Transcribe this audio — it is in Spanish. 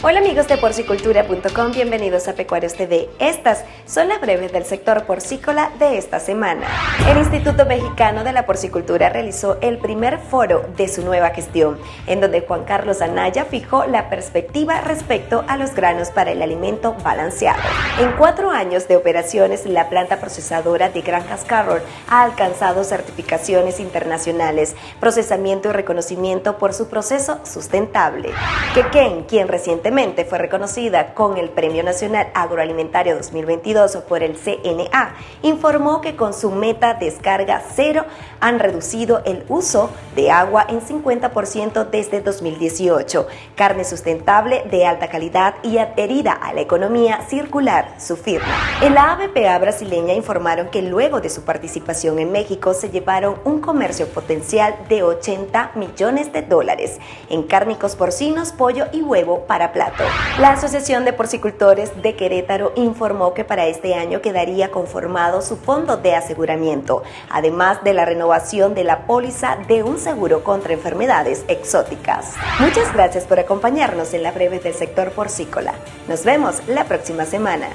Hola amigos de porcicultura.com, bienvenidos a Pecuarios TV. Estas son las breves del sector porcícola de esta semana. El Instituto Mexicano de la Porcicultura realizó el primer foro de su nueva gestión, en donde Juan Carlos Anaya fijó la perspectiva respecto a los granos para el alimento balanceado. En cuatro años de operaciones, la planta procesadora de Granjas Carroll ha alcanzado certificaciones internacionales, procesamiento y reconocimiento por su proceso sustentable. Quequén, quien fue reconocida con el Premio Nacional Agroalimentario 2022 por el CNA, informó que con su meta descarga cero han reducido el uso de agua en 50% desde 2018. Carne sustentable de alta calidad y adherida a la economía circular, su firma. En ABPA brasileña informaron que luego de su participación en México se llevaron un comercio potencial de 80 millones de dólares en cárnicos porcinos, pollo y huevo para la Asociación de Porcicultores de Querétaro informó que para este año quedaría conformado su fondo de aseguramiento, además de la renovación de la póliza de un seguro contra enfermedades exóticas. Muchas gracias por acompañarnos en la breve del sector porcícola. Nos vemos la próxima semana.